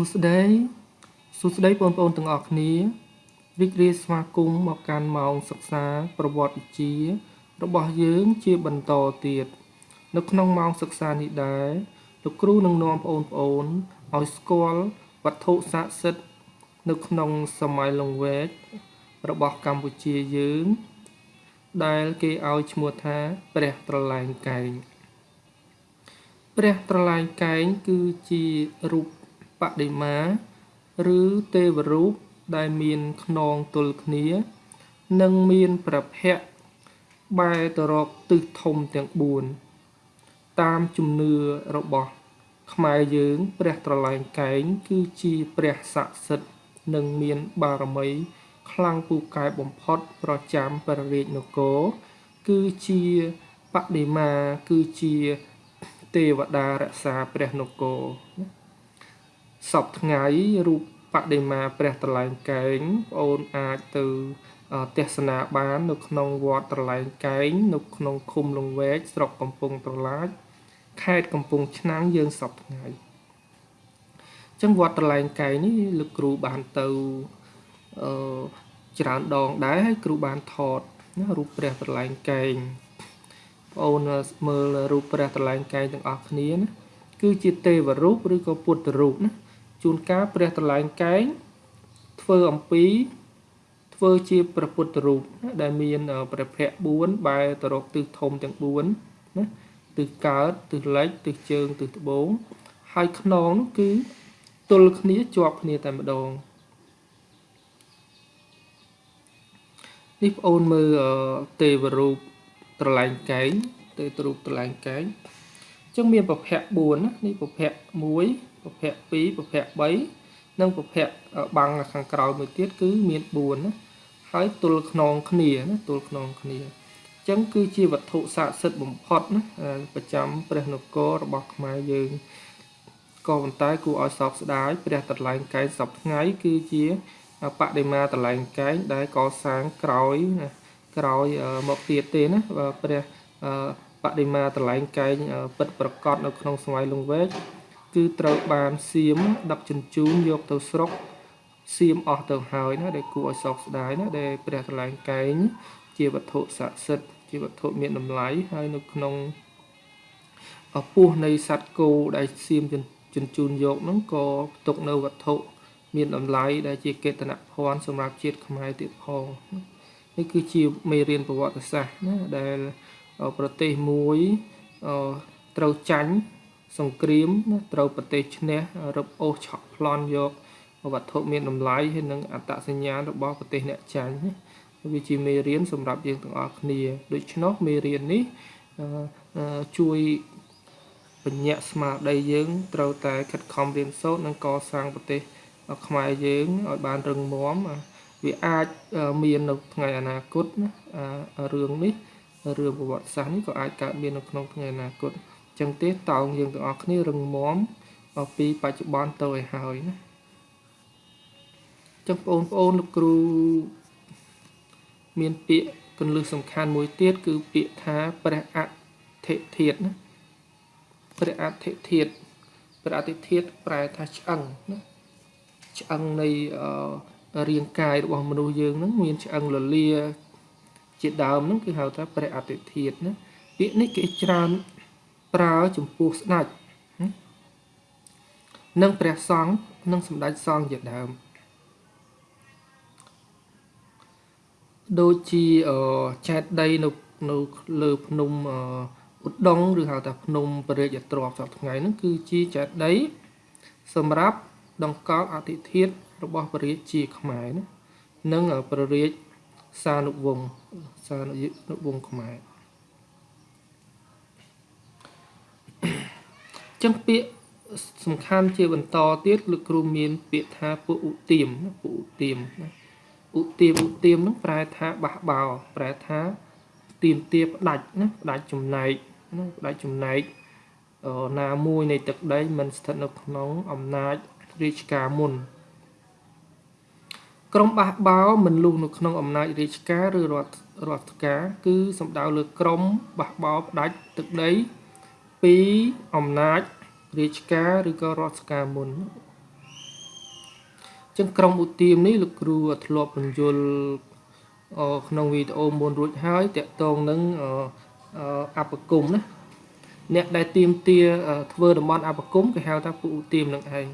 ួស្តីសួស្តីបងប្អូនទាំងអស់គ្នារីករាយស្វាគមន៍មកកាន់ម៉ោងសិក្សាប្រវត្តិវិទ្យារបស់យើងជាបន្តទៀតនៅក្នុងម៉ោងសិក្សានេះដែរលោកគ្រូនឹងនាំបងប្អូនឲ្យស្គាល់វត្ថុស័ក្តិសិទ្ធិនៅក្នុងសម័យលង្វែករបស់កម្ពុជាយើង ដែលគេឲ្យឈ្មោះថាព្រះត្រលែងកែងព្រះត្រលែងកែងគឺជារូប បដិមា ឬទេវរូបដែលមានខ្នងទល់គ្នា និងមានប្រភពបែរទៅរកទិសធំទាំង4តាមជំនឿរបស់ខ្មែរយើង ព្រះត្រលែងកែង គឺជាព្រះស័ក្តិសិទ្ធិនិងមានបារមី ខ្លាំងពូកែបំផុត ប្រចាំព្រះរាជនគរគឺជាបដិមាគឺជាទេវតារក្សាព្រះនគរ សពថ្ងៃរូបបដិមាព្រះត្រលែងកែងបងអូនអាចទៅទស្សនាបាននៅក្នុងវត្តត្រលែងកែងនៅក្នុងឃុំលង្វែកស្រុកកំពង់ត្រឡាចខេត្តកំពង់ឆ្នាំងយើងសពថ្ងៃអញ្ចឹងវត្តត្រលែងកែងនេះលោកគ្រូបានទៅអឺច្រើនដងដែរហើយគ្រូបានថតណារូបព្រះត្រលែងកែងបងអូនមើលរូបព្រះត្រលែងកែងទាំងអស់គ្នាណាគឺជាទេវរូបឬក៏ពុទ្ធរូបណា ជួនកាលព្រះត្រលែងកែងធ្វើអំពីធ្វើជាព្រះពុទ្ធរូបដែលមានព្រះភ័ក្ត្រ4បែរទៅរកទិសធំទាំង4ណាទិសកើតទិសលិចទិសជើងទិសត្បូងហើយខ្នងនោះគឺទល់គ្នាជាប់គ្នាតែម្ដងនេះបងអូនមើលទេវរូបត្រលែងកែងទេវរូបត្រលែងកែងអញ្ចឹងមានប្រភព4ណានេះប្រភព1 ប្រភព2ប្រភព3និងប្រភពបាំងខាងក្រោយមួយទៀតគឺមាន4ណាហើយទល់ខ្នងគ្នាណាទល់ខ្នងគ្នាអញ្ចឹងគឺជាវត្ថុស័ក្តិសិទ្ធិបំផុតណាប្រចាំព្រះនគររបស់ខ្មែរយើងក៏ប៉ុន្តែគួរឲ្យសោកស្ដាយព្រះតលែងកែងសពថ្ងៃគឺជាបដិមាតលែងកែងដែលកសាងក្រោយណាក្រោយមកទៀតទេណាព្រះបដិមាតលែងកែងពិតប្រកបនៅក្នុងសម័យលង្វែក គឺត្រូវបានសៀមដឹកជញ្ជូនយកទៅស្រុកសៀមអស់ទៅហើយណាដែលគួរឲ្យសោកស្ដាយណាដែលព្រះតលែងកែងជាវត្ថុស័ក្តិសិទ្ធិជាវត្ថុមានតម្លៃហើយនៅក្នុងអពោះនៃសត្វគោដែលសៀមជញ្ជូនយកហ្នឹងក៏ផ្ទុកនៅវត្ថុមានតម្លៃដែលជាកេតនភ័ណ្ឌសម្រាប់ជាតិខ្មែរទៀតផងនេះគឺជាមេរៀនប្រវត្តិសាស្ត្រណាដែលប្រទេសមួយត្រូវចាញ់ សង្គ្រាមណាត្រូវប្រទេសឈ្នះរឹបអូសឆក់ប្លន់យកវត្ថុមានតម្លៃហើយនិងអត្តសញ្ញាណរបស់ប្រទេសអ្នកចាញ់វាជាមេរៀនសម្រាប់យើងទាំងអស់គ្នាដូច្នោះមេរៀននេះជួយបញ្ញត្តិស្មារតីយើងត្រូវតែខិតខំរៀនសូត្រនិងកសាងប្រទេសខ្មែរយើងឲ្យបានរឹងមាំវាអាចមាននៅថ្ងៃអនាគតណារឿងនេះរឿងប្រវត្តិសាស្ត្រនេះក៏អាចកើតមាននៅក្នុងថ្ងៃអនាគត ចឹងទេតោងយើងទាំងអស់គ្នារឹងមាំពីបច្ចុប្បន្នទៅឲ្យហើយណាចឹងបងប្អូនលោកគ្រូមានពាក្យកន្លឹះសំខាន់មួយទៀតគឺពាក្យថាព្រះអធិធាតណាព្រះអធិធាតព្រះអធិធាតប្រែថាឆ្អឹងណាឆ្អឹងនៃរាងកាយរបស់មនុស្សយើងហ្នឹងមានឆ្អឹងលលាជាដើមហ្នឹងគឺហៅថាព្រះអធិធាតណាពាក្យនេះគេច្រើន ប្រើចំពោះស្ដេចនិងព្រះសង្ឃនិងសម្ដេចសង្ឃជាដើមដូចជាចែកដីនៅនៅលើភ្នំឧដុង្គឬហៅថាភ្នំពរាជទ្របសប្តាហ៍ថ្ងៃហ្នឹងគឺជាចែកដីសម្រាប់ដង្កល់អធិធិធរបស់ព្រះរាជាខ្មែរណានិងព្រះរាជសានុវង្សសានុវង្សខ្មែរ ចឹងពាក្យសំខាន់ជាបន្តទៀតលោកគ្រូមានពាក្យថាពុឧទាមពុឧទាមណាឧទាមឧទាមហ្នឹងប្រែថាបះបោប្រែថាទៀមទាផ្ដាច់ណាផ្ដាច់ចំណែកណាផ្ដាច់ចំណែកណាមួយនៃទឹកដីមិនស្ថិតនៅក្នុងអំណាចរាជការមុនក្រុមបះបោមិនលុះនៅក្នុងអំណាចរាជការឬរដ្ឋរដ្ឋការ គឺសំដៅលើក្រុមបះបោផ្ដាច់ទឹកដី ពីអំណាចរាជការឬក៏រដ្ឋការមុនចឹងក្រុមឧទាមនេះលោកគ្រូធ្លាប់បញ្យល់ក្នុងវីដេអូមុនរួចហើយតកតងនឹងអបគុំណាអ្នកដែលទៀមទាធ្វើតំបន់អបគុំគេហៅថាពួកឧទាមនឹងឯង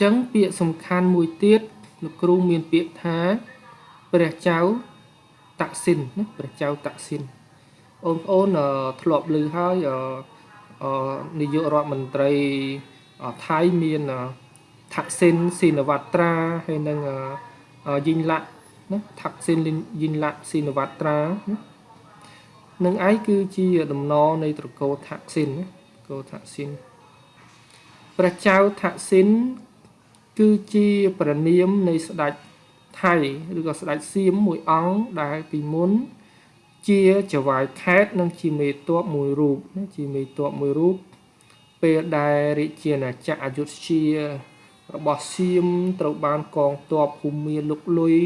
ចឹងពាក្យសំខាន់មួយទៀតលោកគ្រូមានពាក្យថាព្រះចៅតាក់ស៊ីនណាព្រះចៅតាក់ស៊ីន បងប្អូនធ្លាប់ឮហើយនាយករដ្ឋមន្ត្រីថៃមានថាក់ស៊ីនស៊ីនវត្រាហើយនឹងយីងឡាក់ណាថាក់ស៊ីនយីងឡាក់ស៊ីនវត្រាណានឹងឯងគឺជាដំណរនៃត្រកូលថាក់ស៊ីនណាកូថាក់ស៊ីនព្រះចៅថាក់ស៊ីនគឺជាព្រះនាមនៃស្ដេចថៃឬក៏ស្ដេចសៀមមួយអង្គដែលពីមុន ជាចវាយខេតនិងជាមេតបមួយរូបជាមេតបមួយរូបពេលដែលរាជាណាចក្រអយុធ្យារបស់សៀមត្រូវបានកងទ័ពភូមាលុកលុយ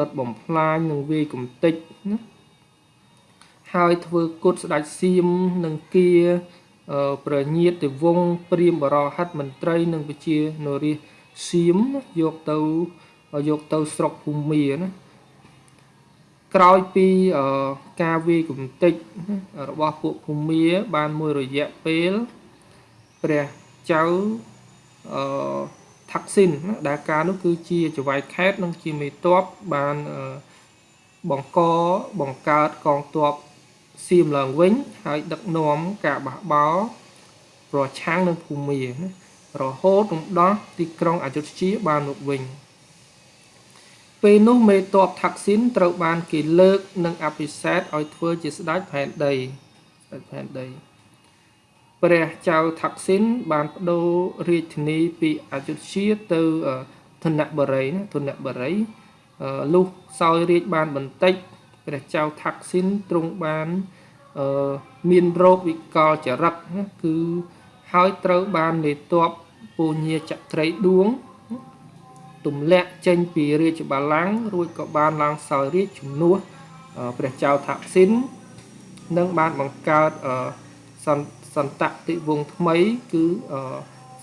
ដុតបំផ្លាញនិងវាយកំទេចណាហើយធ្វើគុតស្ដេចសៀមនិងគាប្រញាតទៅវងព្រាមបរហិតមន្ត្រីនិងវិជានរាសៀមយកទៅយកទៅស្រុកភូមាណា ក្រោយពីការវាយកំទេចរបស់ពួកភូមាបានមួយរយៈពេលព្រះចៅអឺថាក់ស៊ីនដែលការនោះគឺជាចវាយខេតនិងជាមេតបបានបង្កបង្កើតកងទ័ពសៀមឡើងវិញ ហើយដឹកនាំការបះបោរប្រឆាំងនឹងភូមារហូតរំដោះទីក្រុងអយុធ្យាបានមកវិញ ពេលនោះមេតបថាក់ស៊ីនត្រូវបានគេលើកនិងអភិសេកឲ្យធ្វើជាស្ដេចផែនដីស្ដេចផែនដីព្រះចៅថាក់ស៊ីនបានបដូររាជធានីពីអយុធ្យាទៅធនបុរីណាធនបុរីលុះសោយរាជបានបន្តិចព្រះចៅថាក់ស៊ីនទ្រង់បានមានរោគវិកលចរិតណាគឺហើយត្រូវបាននេតបពូញាចក្រីដួង ទម្លាក់ចេញពីរាជបល្ល័ង្ករួចក៏បានឡើងសោយរាជជំនួសព្រះចៅថាក់ស៊ីននិងបានបង្កើតសន្សន្តតិវងថ្មី គឺ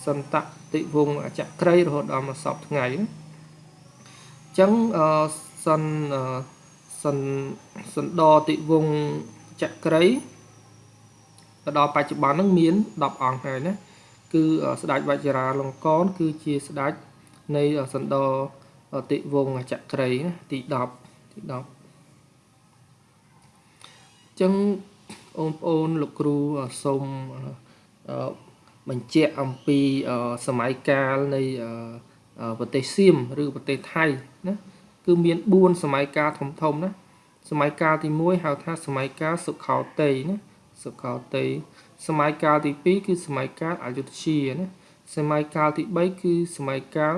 សន្តតិវងចក្រីរហូតដល់មកសពថ្ងៃអញ្ចឹងសន្សន្សណ្ដតិវងចក្រីទៅដល់បច្ចុប្បន្នហ្នឹងមាន10អង្គហើយណាគឺស្ដេចវជ្រាលង្កនគឺជាស្ដេច នៃសណ្ដតិវងចក្រីណាទី10ទី10អញ្ចឹងបងប្អូនលោកគ្រូសូមបញ្ជាក់អំពីសម័យកាលនៃប្រទេសសៀមឬប្រទេសថៃណាគឺមាន4សម័យកាលធំធំណាសម័យកាលទី1ហៅថាសម័យកាលសុខោតេយណាសុខោតេយសម័យកាលទី2គឺសម័យកាលអយុធ្យាណាសម័យកាលទី3គឺសម័យកាល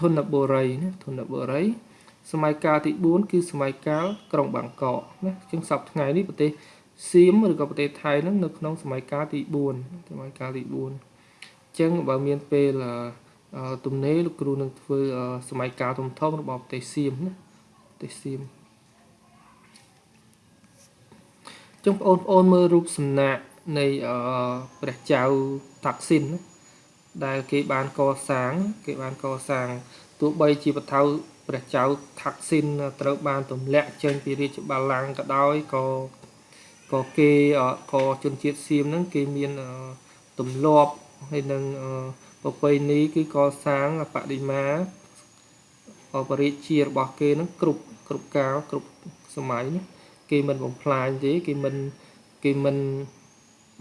ធនបុរីណាធនបុរីសម័យកាលទី4គឺសម័យកាលក្រុងបាងកកណាជាងសប្តាហ៍ថ្ងៃនេះប្រទេសសៀមឬក៏ប្រទេសថៃហ្នឹងនៅក្នុងសម័យកាលទី4សម័យកាលទី4អញ្ចឹងបើមានពេលទំនេរលោកគ្រូនឹងធ្វើសម័យកាលធំធំរបស់ប្រទេសសៀមណាប្រទេសសៀមចឹងបងប្អូនមើលរូបសំណាកនៃព្រះចៅតាក់ស៊ីន ដែលគេបានកសាង គេបានកសាងទោះបីជាបថៅព្រះចៅថាក់ស៊ីនត្រូវបានទម្លាក់ចេញពីរាជបល្ល័ង្កក៏ដោយក៏ក៏គេក៏ជនជាតិសៀមហ្នឹងគេមានទម្លាប់ហើយនឹងប្រពៃណីគឺកសាងបដិមាបរិជារបស់គេហ្នឹងគ្រប់គ្រប់កាលគ្រប់សម័យណាគេមិនបំផ្លាញទេគេមិនគេមិន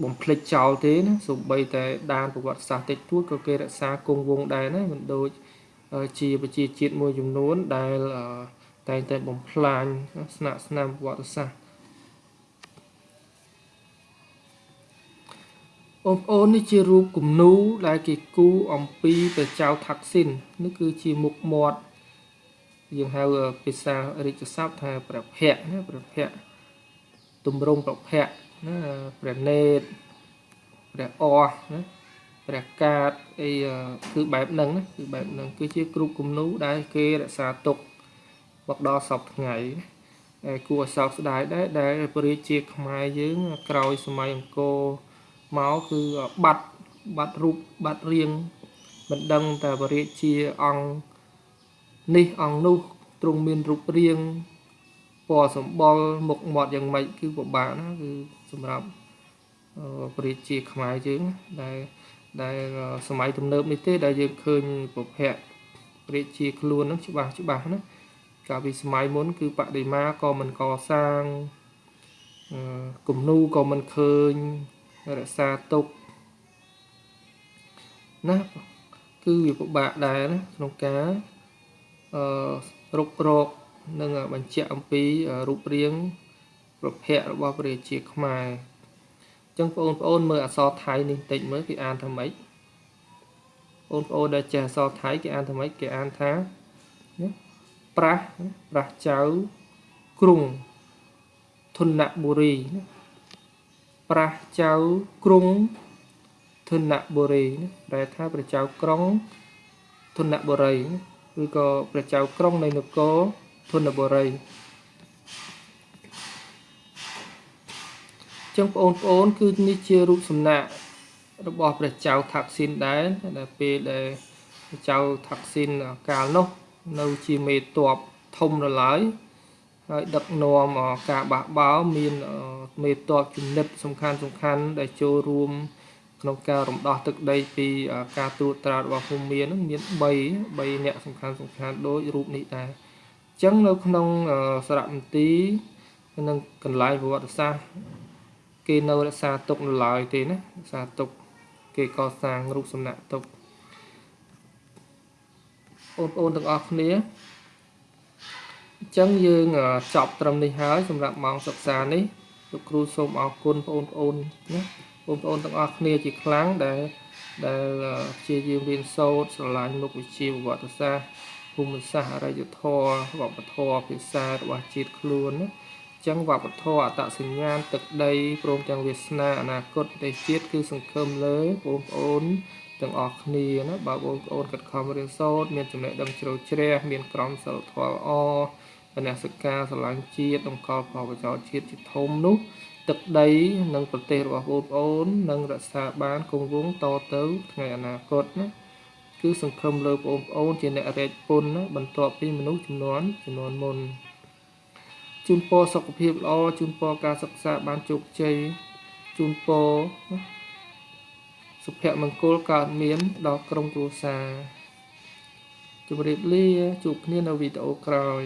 បំភ្លេចចោលទេណាសូម្បីតែដានប្រវត្តិសាស្ត្រតិចតួចក៏គេរក្សាគង់វង្សដែរណាមិនដូចជាប្រជាជាតិមួយចំនួនដែលតែងតែបំផ្លាញស្នាក់ស្នាមប្រវត្តិសាស្ត្របងប្អូននេះជារូបគំនូដែលគេគូអំពីព្រះចៅថាក់ស៊ីននេះគឺជាមុខមាត់យើងហៅភាសារាជស័ព្ទថាព្រះភ័ក្រណាព្រះភ័ក្រទម្រង់ព្រះភ័ក្រ ណាព្រះនេតព្រះអស់ណាព្រះកាតអីគឺបែបហ្នឹងណាគឺបែបហ្នឹងគឺជាគ្រូគំនូដែលគេរក្សាទុកមកដល់សពថ្ងៃហើយគួរឲ្យសោកស្ដាយដែរដែលព្រះរាជាខ្មែរយើងក្រោយសម័យអង្គរមកគឺបាត់បាត់រូបបាត់រៀងមិនដឹងតែបរិជាអង្គនេះអង្គនោះទ្រង់មានរូបរាង ពណ៌សម្បុរមុខមាត់យ៉ាងម៉េចគឺពិបាកណាគឺសម្រាប់បរិជាខ្មែរយើងដែលដែលសម័យទំនើបនេះទេដែលយើងឃើញប្រភពព្រះជាខ្លួននឹងច្បាស់ច្បាស់ណាកាលពីសម័យមុន គឺបដិមាក៏មិនកសាងគំនូក៏មិនឃើញរក្សាទុកណាគឺវាពិបាកដែរណាក្នុងការអឺរុករក និងបញ្ជាក់អំពីរូបរាងប្រភពរបស់ព្រះជាខ្មែរអញ្ចឹងបងប្អូនមើលអក្សរថៃនេះបន្តិចមើលគេអានថាម៉េចបងប្អូនដែលចេះអក្សរថៃគេអានថាម៉េចគេអានថាណាប្រាស់ប្រាស់ចៅក្រុងធនបុរីណាប្រាស់ចៅក្រុងធនបុរីណាប្រែថាព្រះចៅក្រុងធនបុរីឬក៏ព្រះចៅក្រុងនៃនគរ ធនបុរីចឹងបងប្អូនគឺនេះជារូបសំណាករបស់ព្រះចៅថាក់ស៊ីនដែរដែលពេលដែលព្រះចៅថាក់ស៊ីនកាលនោះ នៅជាមេតបធំរឡើយហើយដឹកនាំការបះបោមានមេតបជំនិតសំខាន់សំខាន់ដែលចូលរួមក្នុងការរំដោះទឹកដីពីការត្រួតត្រារបស់ភូមិមាននឹងមាន3 3អ្នកសំខាន់សំខាន់ដូចរូបនេះដែរអញ្ចឹងនៅក្នុងសារមន្ទីរនិងកន្លែងប្រវត្តិសាស្ត្រគេនៅរក្សាទុកនៅឡើយទេណារក្សាទុកគេកសាងរូបសំណាកទុកបងប្អូនទាំងអស់គ្នាអញ្ចឹងយើងចប់ត្រឹមនេះហើយសម្រាប់ម៉ោងសិក្សានេះលោកគ្រូសូមអរគុណបងប្អូនណាបងប្អូនទាំងអស់គ្នាជាខ្លាំងដែលដែលព្យាយាមរៀនសូត្រស្រឡាញ់មុខវិជ្ជាប្រវត្តិសាស្ត្រ ភូមិសាស្ត្រអរិយធម៌វប្បធម៌ភាសារបស់ជាតិខ្លួនណាចឹងវប្បធម៌អត្តសញ្ញាណទឹកដីព្រមទាំងវាសនាអនាគតប្រទេសជាតិគឺសង្ឃឹមលើបងប្អូនទាំងអស់គ្នាណាបើបងប្អូនខិតខំរៀនសូត្រមានចំណេះដឹងជ្រៅជ្រះមានក្រមសីលធម៌ល្អបញ្ញាសិកាស្រឡាញ់ជាតិតម្កល់ផលប្រយោជន៍ជាតិជាធំនោះ ទឹកដី និងប្រទេសរបស់បងប្អូននឹងរក្សាបានគង់វង្សតទៅថ្ងៃអនាគតណា គឺសង្ឃឹមលើបងប្អូនជាអ្នករែកពុនណាបន្ទាប់ពីមនុស្សចំនួនចំនួនមុនជូនពរសុខភាពល្អជូនពរការសិក្សាបានជោគជ័យជូនពរសុភមង្គលកើតមានដល់ក្រុមគ្រួសារជម្រាបលាជួបគ្នានៅវីដេអូក្រោយ